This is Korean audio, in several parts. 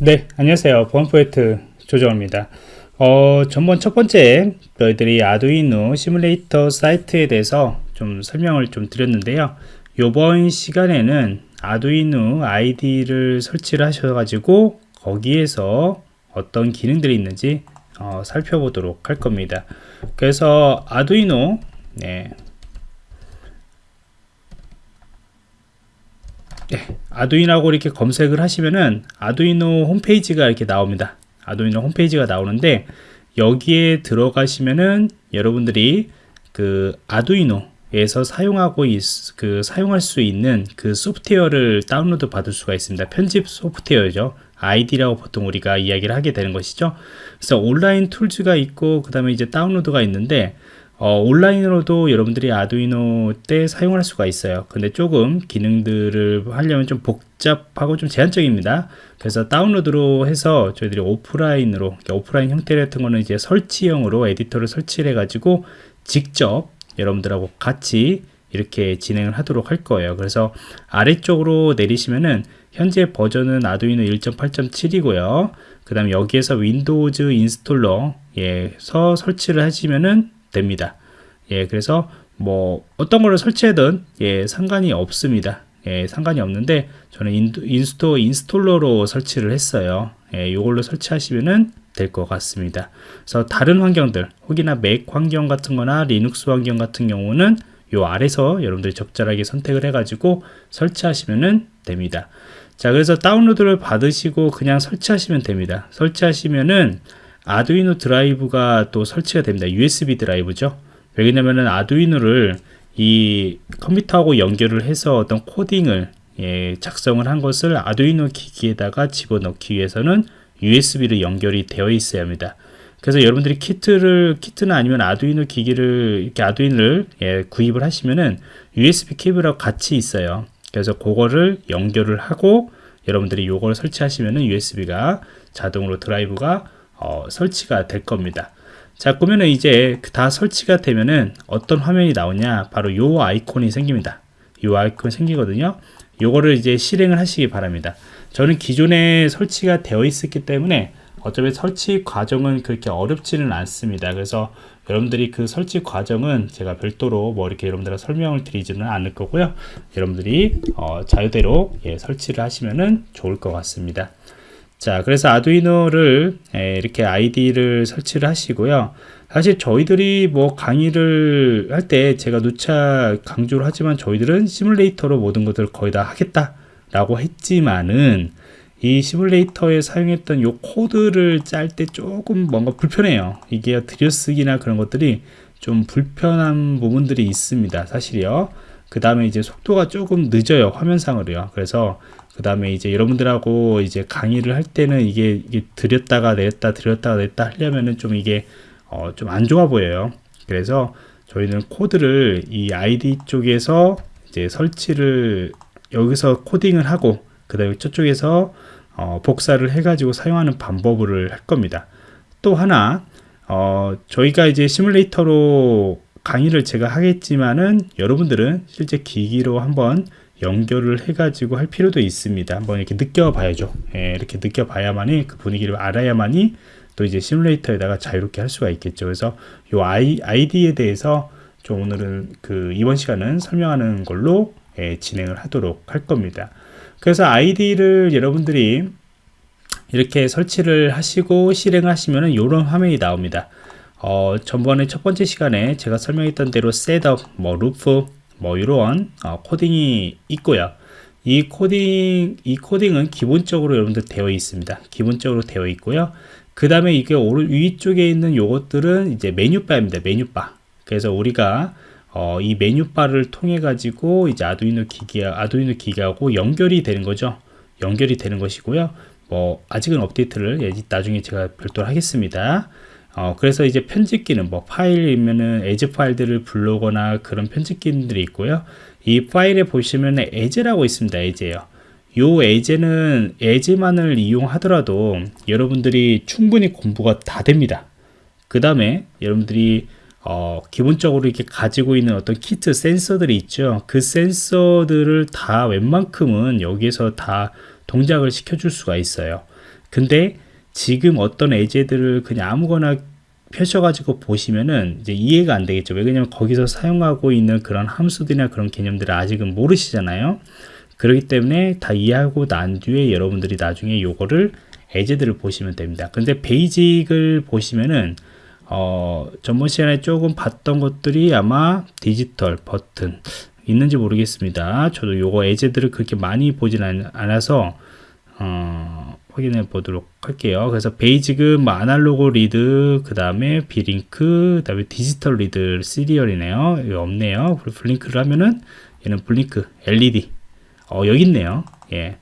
네 안녕하세요. 보안포인트 조정입니다. 어, 전번 첫 번째 너희들이 아두이노 시뮬레이터 사이트에 대해서 좀 설명을 좀 드렸는데요. 이번 시간에는 아두이노 아이디를 설치를 하셔 가지고 거기에서 어떤 기능들이 있는지 어, 살펴보도록 할 겁니다. 그래서 아두이노 네, 네, 아두이노하고 이렇게 검색을 하시면은 아두이노 홈페이지가 이렇게 나옵니다. 아두이노 홈페이지가 나오는데 여기에 들어가시면은 여러분들이 그 아두이노에서 사용하고 있, 그 사용할 수 있는 그 소프트웨어를 다운로드 받을 수가 있습니다. 편집 소프트웨어죠. 아이디라고 보통 우리가 이야기를 하게 되는 것이죠. 그래서 온라인 툴즈가 있고 그 다음에 이제 다운로드가 있는데 어, 온라인으로도 여러분들이 아두이노 때 사용할 수가 있어요. 근데 조금 기능들을 하려면 좀 복잡하고 좀 제한적입니다. 그래서 다운로드로 해서 저희들이 오프라인으로 오프라인 형태 같은 거는 이제 설치형으로 에디터를 설치해 가지고 직접 여러분들하고 같이 이렇게 진행을 하도록 할 거예요. 그래서 아래쪽으로 내리시면은 현재 버전은 아두이노 1.8.7이고요. 그 다음에 여기에서 Windows installer에서 설치를 하시면은 됩니다. 예, 그래서 뭐 어떤 거를 설치하든 예, 상관이 없습니다. 예, 상관이 없는데 저는 insto installer로 설치를 했어요. 예, 이걸로 설치하시면은 될 것 같습니다. 그래서 다른 환경들, 혹시나 맥 환경 같은 거나 리눅스 환경 같은 경우는 요 아래서 여러분들이 적절하게 선택을 해가지고 설치하시면 됩니다. 자, 그래서 다운로드를 받으시고 그냥 설치하시면 됩니다. 설치하시면은 아두이노 드라이버가 또 설치가 됩니다. USB 드라이버죠. 왜냐면은 아두이노를 이 컴퓨터하고 연결을 해서 어떤 코딩을 예, 작성을 한 것을 아두이노 기기에다가 집어넣기 위해서는 USB로 연결이 되어 있어야 합니다. 그래서 여러분들이 키트를 키트는 아니면 아두이노 기기를 이렇게 아두이노를 예, 구입을 하시면은 USB 케이블하고 같이 있어요. 그래서 그거를 연결을 하고 여러분들이 요걸 설치하시면은 USB가 자동으로 드라이브가 어, 설치가 될 겁니다. 자, 그러면 이제 다 설치가 되면은 어떤 화면이 나오냐? 바로 요 아이콘이 생깁니다. 요 아이콘 생기거든요. 요거를 이제 실행을 하시기 바랍니다. 저는 기존에 설치가 되어 있었기 때문에 어차피 설치 과정은 그렇게 어렵지는 않습니다. 그래서 여러분들이 그 설치 과정은 제가 별도로 뭐 이렇게 여러분들과 설명을 드리지는 않을 거고요. 여러분들이 어, 자유대로 예, 설치를 하시면은 좋을 것 같습니다. 자 그래서 아두이노를 이렇게 아이디를 설치를 하시고요. 사실 저희들이 뭐 강의를 할 때 제가 누차 강조를 하지만 저희들은 시뮬레이터로 모든 것들을 거의 다 하겠다 라고 했지만은 이 시뮬레이터에 사용했던 요 코드를 짤 때 조금 뭔가 불편해요. 이게 들여쓰기나 그런 것들이 좀 불편한 부분들이 있습니다 사실이요. 그 다음에 이제 속도가 조금 늦어요 화면상으로요. 그래서 그 다음에 이제 여러분들하고 이제 강의를 할 때는 이게, 이게 들였다가 냈다 들였다가 냈다 하려면은 좀 이게 어, 좀 안 좋아 보여요. 그래서 저희는 코드를 이 아이디 쪽에서 이제 설치를 여기서 코딩을 하고 그 다음에 저쪽에서 어, 복사를 해 가지고 사용하는 방법을 할 겁니다. 또 하나 어, 저희가 이제 시뮬레이터로 강의를 제가 하겠지만은 여러분들은 실제 기기로 한번 연결을 해가지고 할 필요도 있습니다. 한번 이렇게 느껴봐야죠. 예, 이렇게 느껴봐야만이 그 분위기를 알아야만이 또 이제 시뮬레이터에다가 자유롭게 할 수가 있겠죠. 그래서 이 아이, IDE에 대해서 좀 오늘은 그 이번 시간은 설명하는 걸로 예, 진행을 하도록 할 겁니다. 그래서 IDE를 여러분들이 이렇게 설치를 하시고 실행을 하시면은 이런 화면이 나옵니다. 어, 전번에 첫 번째 시간에 제가 설명했던 대로 setup, 뭐 loop, 뭐 이런 어, 코딩이 있고요. 이 코딩 이 코딩은 기본적으로 여러분들 되어 있습니다. 기본적으로 되어 있고요. 그 다음에 이게 오른 위쪽에 있는 요것들은 이제 메뉴바입니다. 메뉴바. 그래서 우리가 어, 이 메뉴바를 통해 가지고 이제 아두이노 기기 아두이노 기기하고 연결이 되는 거죠. 연결이 되는 것이고요. 뭐 아직은 업데이트를 예, 나중에 제가 별도로 하겠습니다. 어, 그래서 이제 편집기는 뭐 파일이면은 예제 파일들을 불러오거나 그런 편집기들이 있고요. 이 파일에 보시면 예제라고 있습니다. 예제요. 요 에제는 에제만을 이용하더라도 여러분들이 충분히 공부가 다 됩니다. 그 다음에 여러분들이 어, 기본적으로 이렇게 가지고 있는 어떤 키트 센서들이 있죠. 그 센서들을 다 웬만큼은 여기에서 다 동작을 시켜줄 수가 있어요. 근데 지금 어떤 예제들을 그냥 아무거나 펴셔가지고 보시면은 이제 이해가 안 되겠죠. 왜냐면 거기서 사용하고 있는 그런 함수들이나 그런 개념들을 아직은 모르시잖아요. 그렇기 때문에 다 이해하고 난 뒤에 여러분들이 나중에 요거를 예제들을 보시면 됩니다. 근데 Basic을 보시면은 어, 전번 시간에 조금 봤던 것들이 아마 디지털 버튼 있는지 모르겠습니다. 저도 요거 예제들을 그렇게 많이 보진 않 아서 어, 확인해 보도록 할게요. 그래서 Basic은 뭐 analog read, 그 다음에 Blink, 그 다음에 digital read serial이네요. 이거 없네요. 그리고 Blink를 하면은 얘는 블링크, LED. 어, 여기 있네요. 예.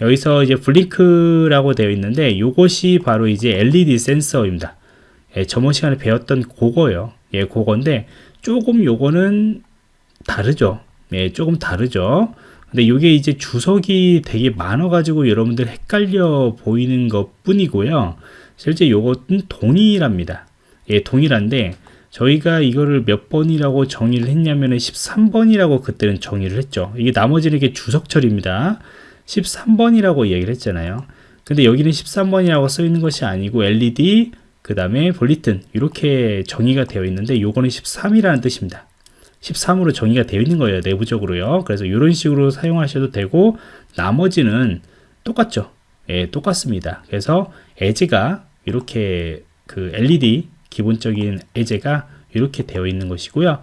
여기서 이제 블링크라고 되어 있는데 이것이 바로 이제 LED 센서입니다. 예, 저번 시간에 배웠던 그거예요. 예, 그건데 조금 요거는 다르죠. 예, 조금 다르죠. 근데 이게 이제 주석이 되게 많아가지고 여러분들 헷갈려 보이는 것 뿐이고요. 실제 요것은 동일합니다. 예, 동일한데 저희가 이거를 몇 번이라고 정의를 했냐면은 13번이라고 그때는 정의를 했죠. 이게 나머지는 이게 주석철입니다. 13번이라고 얘기를 했잖아요. 근데 여기는 13번이라고 써 있는 것이 아니고 LED 그 다음에 볼리튼 이렇게 정의가 되어 있는데 요거는 13이라는 뜻입니다. 13으로 정의가 되어 있는 거예요. 내부적으로요. 그래서 이런 식으로 사용하셔도 되고 나머지는 똑같죠. 예, 똑같습니다. 그래서 에제가 이렇게 그 LED 기본적인 에제가 이렇게 되어 있는 것이고요.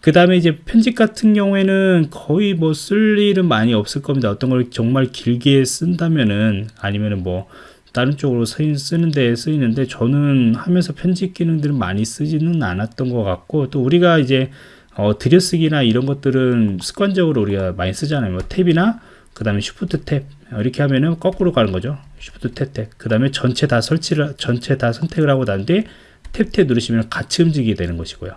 그 다음에 이제 편집 같은 경우에는 거의 뭐 쓸 일은 많이 없을 겁니다. 어떤 걸 정말 길게 쓴다면은 아니면은 뭐 다른 쪽으로 쓰는데 쓰이는데 저는 하면서 편집 기능들을 많이 쓰지는 않았던 것 같고 또 우리가 이제 어, 들여쓰기나 이런 것들은 습관적으로 우리가 많이 쓰잖아요. 뭐 탭이나 그 다음에 shift tab 이렇게 하면은 거꾸로 가는 거죠. shift tab tab. 그 다음에 전체 다 설치를 전체 다 선택을 하고 난 뒤에 tab tab 누르시면 같이 움직이게 되는 것이고요.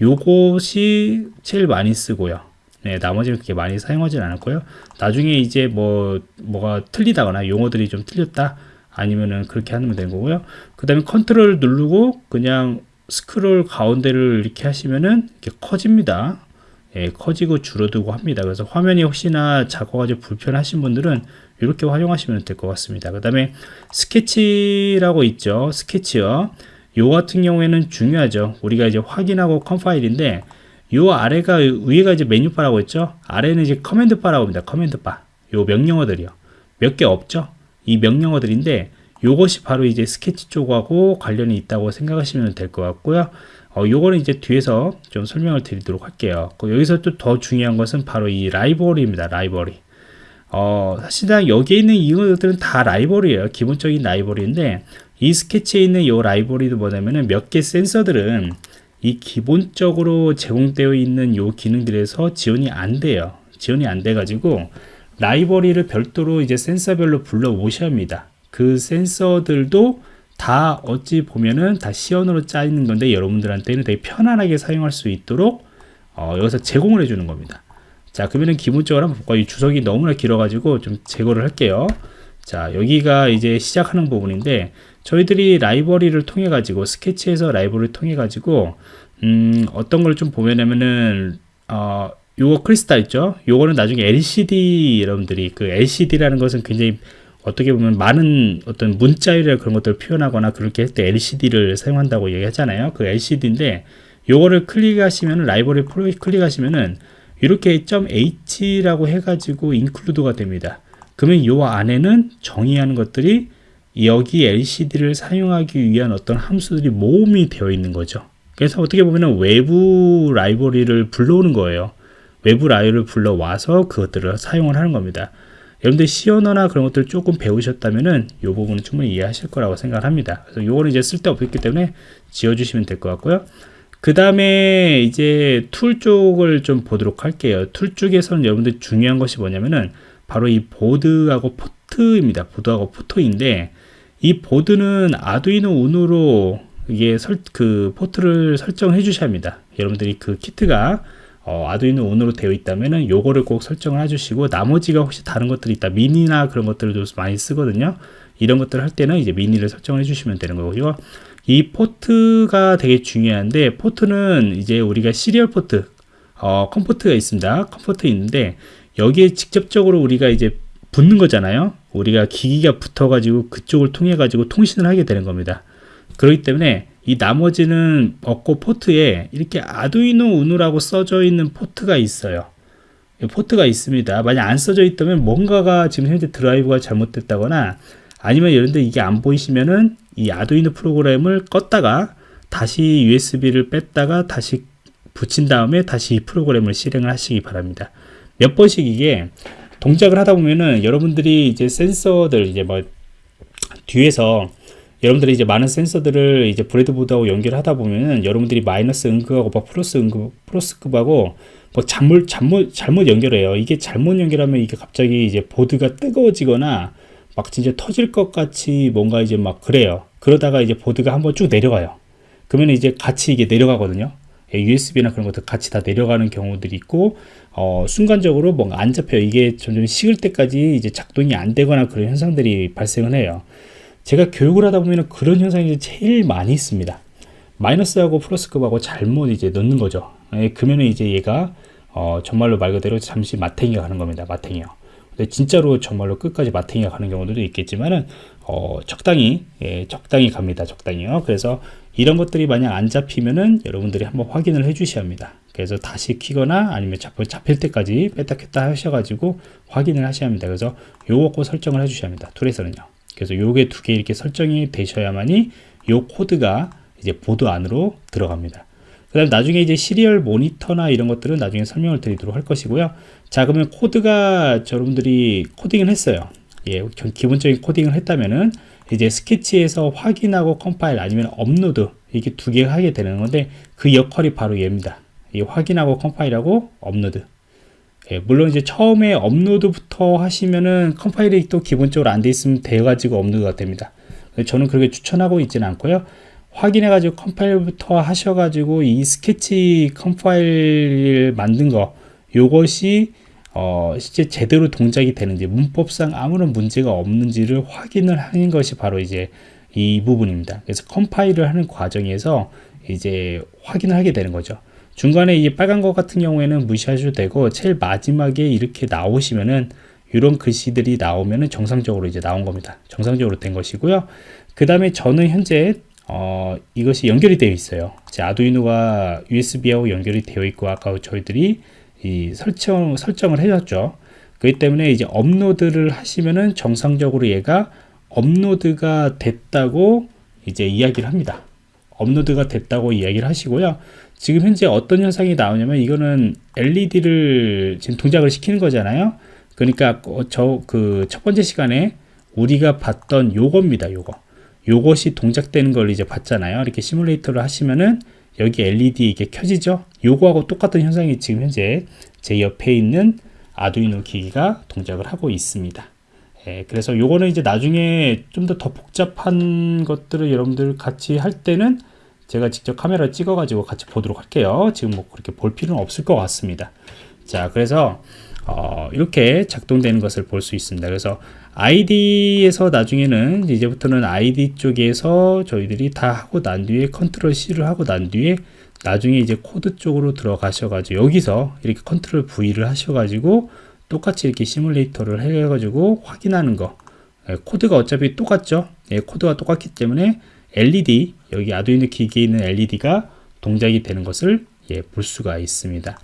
요것이 제일 많이 쓰고요. 네, 나머지는 그렇게 많이 사용하지는 않았고요. 나중에 이제 뭐 뭐가 틀리다거나 용어들이 좀 틀렸다 아니면은 그렇게 하면 되는 거고요. 그 다음에 컨트롤 누르고 그냥 스크롤 가운데를 이렇게 하시면은 이렇게 커집니다. 예, 커지고 줄어들고 합니다. 그래서 화면이 혹시나 작아가지고 불편하신 분들은 이렇게 활용하시면 될 것 같습니다. 그 다음에 스케치라고 있죠. 스케치요. 요 같은 경우에는 중요하죠. 우리가 이제 확인하고 컴파일인데 요 아래가 위에가 이제 메뉴바라고 했죠. 아래는 이제 command bar라고 합니다. command bar. 요 명령어들이요. 몇 개 없죠. 이 명령어들인데 요것이 바로 이제 스케치 쪽하고 관련이 있다고 생각하시면 될 것 같고요. 어, 요거는 이제 뒤에서 좀 설명을 드리도록 할게요. 그 여기서 또 더 중요한 것은 바로 이 라이벌입니다. 라이벌이. 어, 사실상 여기에 있는 이것들은 다 라이벌이에요. 기본적인 라이벌인데 이 스케치에 있는 이 라이벌이도 뭐냐면은 몇 개 센서들은 이 기본적으로 제공되어 있는 요 기능들에서 지원이 안 돼요. 지원이 안 돼 가지고 라이벌리를 별도로 이제 센서별로 불러 오셔야 합니다. 그 센서들도 다 어찌 보면은 다 시연으로 짜 있는 건데 여러분들한테는 되게 편안하게 사용할 수 있도록 어, 여기서 제공을 해주는 겁니다. 자 그러면은 기본적으로 한번 볼까요? 이 주석이 너무나 길어가지고 좀 제거를 할게요. 자 여기가 이제 시작하는 부분인데 저희들이 라이브러리를 통해 가지고 스케치에서 라이브러리를 통해 가지고 음, 어떤 걸 좀 보면은 어, 요거 크리스탈 있죠? 요거는 나중에 LCD 여러분들이 그 LCD라는 것은 굉장히 어떻게 보면 많은 어떤 문자열이나 그런 것들을 표현하거나 그렇게 할 때 LCD를 사용한다고 얘기하잖아요. 그 LCD인데 요거를 클릭하시면 라이브러리 프로 클릭하시면은 이렇게 .h라고 해가지고 인클루드가 됩니다. 그러면 요 안에는 정의하는 것들이 여기 LCD를 사용하기 위한 어떤 함수들이 모음이 되어 있는 거죠. 그래서 어떻게 보면 외부 라이브러리를 불러오는 거예요. 외부 라이브를 불러와서 그것들을 사용을 하는 겁니다. 여러분들 C 언어나 그런 것들 조금 배우셨다면은 이 부분은 충분히 이해하실 거라고 생각합니다. 그래서 요거는 이제 쓸데없기 때문에 지워주시면 될 것 같고요. 그 다음에 이제 툴 쪽을 좀 보도록 할게요. 툴 쪽에서는 여러분들 중요한 것이 뭐냐면은 바로 이 보드하고 포트입니다. 보드하고 포트인데 이 보드는 아두이노 Uno로 이게 설, 그 포트를 설정해 주셔야 합니다. 여러분들이 그 키트가 어, 아두이노 Uno로 되어 있다면은 요거를 꼭 설정을 해주시고 나머지가 혹시 다른 것들이 있다 미니나 그런 것들도 많이 쓰거든요 이런 것들을 할 때는 이제 미니를 설정을 해주시면 되는 거고요 이 포트가 되게 중요한데 포트는 이제 우리가 serial port 어, COM port가 있습니다 COM port 있는데 여기에 직접적으로 우리가 이제 붙는 거잖아요. 우리가 기기가 붙어 가지고 그쪽을 통해 가지고 통신을 하게 되는 겁니다. 그렇기 때문에 이 나머지는 없고 포트에 이렇게 아두이노 Uno라고 써져 있는 포트가 있어요. 포트가 있습니다. 만약 안 써져 있다면 뭔가가 지금 현재 드라이브가 잘못됐다거나 아니면 여러분들 이게 안 보이시면은 이 아두이노 프로그램을 껐다가 다시 USB를 뺐다가 다시 붙인 다음에 다시 이 프로그램을 실행을 하시기 바랍니다. 몇 번씩 이게 동작을 하다 보면은 여러분들이 이제 센서들 이제 뭐 뒤에서 여러분들이 이제 많은 센서들을 이제 breadboard하고 연결하다 보면은 여러분들이 마이너스극하고 뭐 플러스극 플러스극하고 뭐 잘못 잘못 잘못 연결해요. 이게 잘못 연결하면 이게 갑자기 이제 보드가 뜨거워지거나 막 진짜 터질 것 같이 뭔가 이제 막 그래요. 그러다가 이제 보드가 한번 쭉 내려가요. 그러면 이제 같이 이게 내려가거든요. USB나 그런 것들 같이 다 내려가는 경우들이 있고 어, 순간적으로 뭔가 안 잡혀요. 이게 점점 식을 때까지 이제 작동이 안 되거나 그런 현상들이 발생을 해요. 제가 교육을 하다 보면 그런 현상이 제일 많이 있습니다. 마이너스하고 플러스급하고 잘못 이제 넣는 거죠. 예, 그러면 이제 얘가 어, 정말로 말 그대로 잠시 마탱이가 가는 겁니다. 마탱이요. 근데 진짜로 정말로 끝까지 마탱이가 가는 경우도 있겠지만은 어, 적당히 예, 적당히 갑니다. 적당히요. 그래서 이런 것들이 만약 안 잡히면은 여러분들이 한번 확인을 해 주셔야 합니다. 그래서 다시 키거나 아니면 잡힐, 잡힐 때까지 뺐다 켰다 하셔가지고 확인을 하셔야 합니다. 그래서 요거 꼭 설정을 해 주셔야 합니다. 툴에서는요. 그래서 요게 두 개 이렇게 설정이 되셔야만이 요 코드가 이제 보드 안으로 들어갑니다. 그 다음 나중에 이제 serial monitor나 이런 것들은 나중에 설명을 드리도록 할 것이고요. 자, 그러면 코드가 여러분들이 코딩을 했어요. 예, 기본적인 코딩을 했다면은 이제 스케치에서 확인하고 컴파일 아니면 업로드 이게 두 개 하게 되는 건데 그 역할이 바로 얘입니다. 이 확인하고 컴파일하고 업로드. 예, 물론 이제 처음에 업로드부터 하시면은 컴파일이 또 기본적으로 안 돼 있으면 돼가지고 업로드가 됩니다. 저는 그렇게 추천하고 있지는 않고요. 확인해가지고 컴파일부터 하셔가지고 이 스케치 컴파일 만든 거 요것이 어, 실제 제대로 동작이 되는지 문법상 아무런 문제가 없는지를 확인을 하는 것이 바로 이제 이 부분입니다. 그래서 컴파일을 하는 과정에서 이제 확인을 하게 되는 거죠. 중간에 이 빨간 것 같은 경우에는 무시하셔도 되고 제일 마지막에 이렇게 나오시면은 이런 글씨들이 나오면은 정상적으로 이제 나온 겁니다. 정상적으로 된 것이고요. 그 다음에 저는 현재 어, 이것이 연결이 되어 있어요. 제 아두이노가 USB하고 연결이 되어 있고 아까 저희들이 이 설정, 설정을 해줬죠. 그렇기 때문에 이제 업로드를 하시면은 정상적으로 얘가 업로드가 됐다고 이제 이야기를 합니다. 업로드가 됐다고 이야기를 하시고요. 지금 현재 어떤 현상이 나오냐면 이거는 LED를 지금 동작을 시키는 거잖아요. 그러니까 저 그 첫 번째 시간에 우리가 봤던 요겁니다. 요거. 요것이 동작되는 걸 이제 봤잖아요. 이렇게 시뮬레이터를 하시면은 여기 LED 이게 켜지죠 요거하고 똑같은 현상이 지금 현재 제 옆에 있는 아두이노 기기가 동작을 하고 있습니다 예, 그래서 요거는 이제 나중에 좀 더더 복잡한 것들을 여러분들 같이 할 때는 제가 직접 카메라 찍어 가지고 같이 보도록 할게요. 지금 뭐 그렇게 볼 필요는 없을 것 같습니다. 자 그래서 어, 이렇게 작동되는 것을 볼 수 있습니다. 그래서 IDE에서 나중에는 이제부터는 IDE 쪽에서 저희들이 다 하고 난 뒤에 control C를 하고 난 뒤에 나중에 이제 코드 쪽으로 들어가셔가지고 여기서 이렇게 control V를 하셔가지고 똑같이 이렇게 시뮬레이터를 해가지고 확인하는 거. 예, 코드가 어차피 똑같죠? 예, 코드가 똑같기 때문에 LED 여기 아두이노 기기에 있는 LED가 동작이 되는 것을 예, 볼 수가 있습니다.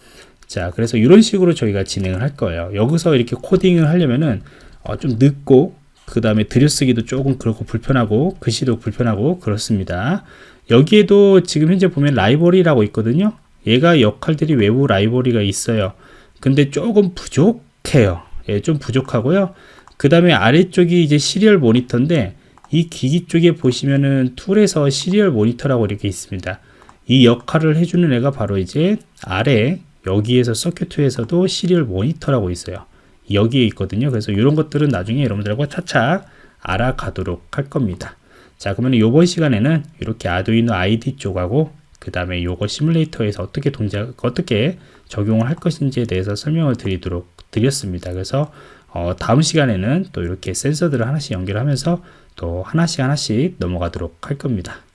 자 그래서 이런 식으로 저희가 진행을 할 거예요. 여기서 이렇게 코딩을 하려면은 어, 좀 늦고 그 다음에 들여쓰기도 조금 그렇고 불편하고 글씨도 불편하고 그렇습니다. 여기에도 지금 현재 보면 라이벌이라고 있거든요. 얘가 역할들이 외부 라이벌이가 있어요. 근데 조금 부족해요. 예, 좀 부족하고요. 그 다음에 아래쪽이 이제 시리얼 모니터인데 이 기기 쪽에 보시면은 툴에서 serial monitor라고 이렇게 있습니다 이 역할을 해주는 애가 바로 이제 아래 여기에서 circuit에서도 serial monitor라고 있어요 여기에 있거든요. 그래서 이런 것들은 나중에 여러분들과 차차 알아가도록 할 겁니다. 자 그러면 이번 시간에는 이렇게 아두이노 IDE 쪽하고 그 다음에 요거 시뮬레이터에서 어떻게 동작 어떻게 적용을 할 것인지에 대해서 설명을 드리도록 드렸습니다. 그래서 어, 다음 시간에는 또 이렇게 센서들을 하나씩 연결하면서 또 하나씩 하나씩 넘어가도록 할 겁니다.